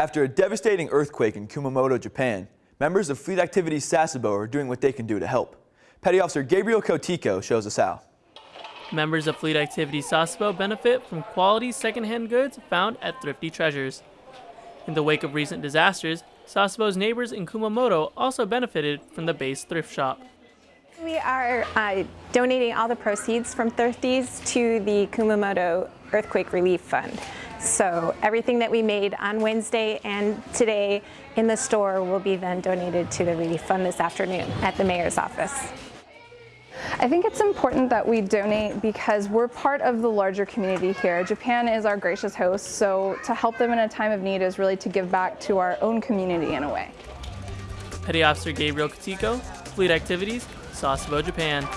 After a devastating earthquake in Kumamoto, Japan, members of Fleet Activities Sasebo are doing what they can do to help. Petty Officer Gabriel Cotico shows us how. Members of Fleet Activities Sasebo benefit from quality secondhand goods found at Thrifty Treasures. In the wake of recent disasters, Sasebo's neighbors in Kumamoto also benefited from the base thrift shop. We are uh, donating all the proceeds from Thrifties to the Kumamoto Earthquake Relief Fund. So everything that we made on Wednesday and today in the store will be then donated to the relief fund this afternoon at the mayor's office. I think it's important that we donate because we're part of the larger community here. Japan is our gracious host, so to help them in a time of need is really to give back to our own community in a way. Petty Officer Gabriel Katiko, Fleet Activities, Sasebo, Japan.